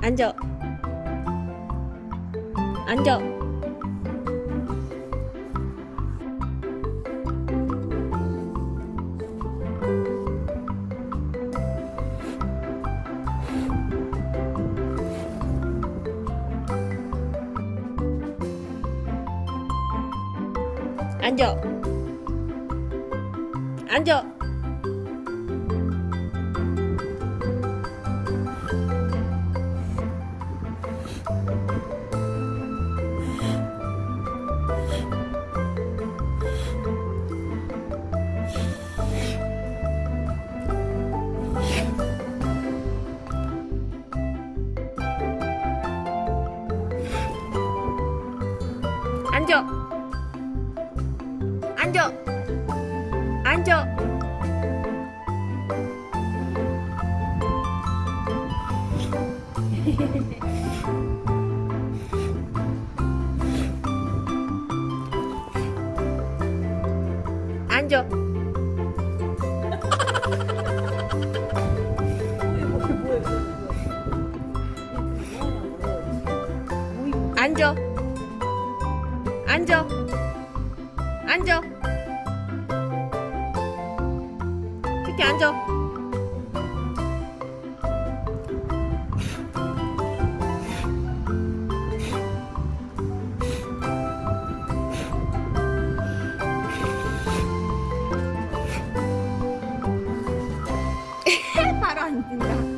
앉아. 앉아. 앉아. 앉아. 앉아. 앉아. 앉아. 앉아. 앉아. 앉아. 앉아. 이렇게 앉아. 바로 앉는다.